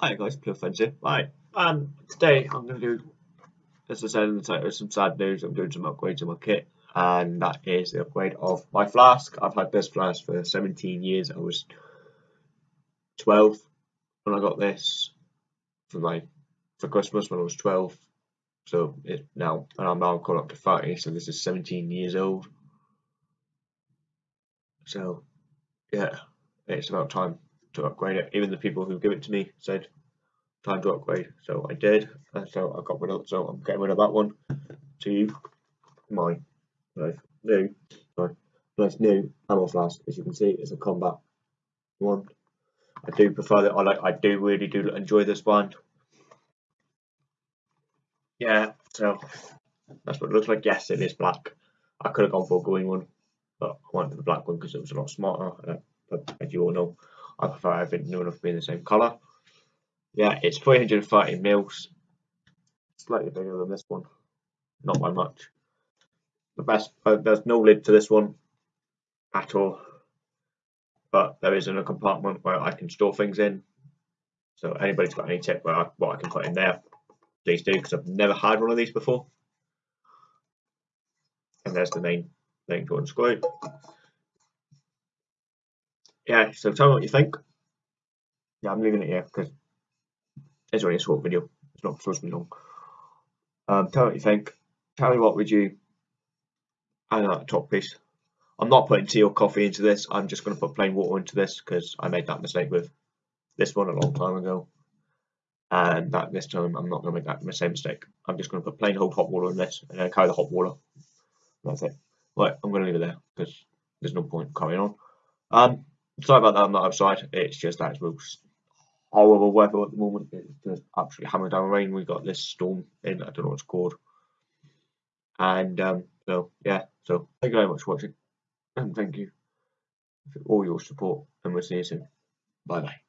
Hi guys, Pure Friends here. Right, um, today I'm going to do, as I said in the title, some sad news. I'm doing some upgrades on my kit, and that is the upgrade of my flask. I've had this flask for 17 years. I was 12 when I got this for my for Christmas when I was 12. So it now, and I'm now gone up to 30, so this is 17 years old. So, yeah, it's about time to upgrade it. Even the people who give it to me said time to upgrade, so I did. And so I got rid of. So I'm getting rid of that one to my nice new, sorry, nice new ammo flask. As you can see, it's a combat one. I do prefer that. I like. I do really do enjoy this one. Yeah, so that's what it looks like. Yes, it is black. I could have gone for a green one, but I went for the black one because it was a lot smarter. But as you all know, I prefer everything new enough to be the same colour. Yeah, it's 330 mils, slightly bigger than this one, not by much. The best, uh, there's no lid to this one at all, but there is in a compartment where I can store things in. So anybody's got any tip where I, what I can put in there, please do, because I've never had one of these before. And there's the main thing to unscrew yeah, so tell me what you think. Yeah, I'm leaving it here because it's only a short video. It's not supposed to be long. Um, tell me what you think. Tell me what would you I like the top piece. I'm not putting tea or coffee into this. I'm just going to put plain water into this because I made that mistake with this one a long time ago. And that this time I'm not going to make that same mistake. I'm just going to put plain old hot water in this and then carry the hot water. That's it. Right, I'm going to leave it there because there's no point carrying on. Um, sorry about that, I'm not outside. It's just that it's horrible weather at the moment. It's just absolutely hammering down rain. We got this storm in, I don't know what it's called. And um, so, yeah, so thank you very much for watching. And thank you for all your support. And we'll see you soon. Bye bye.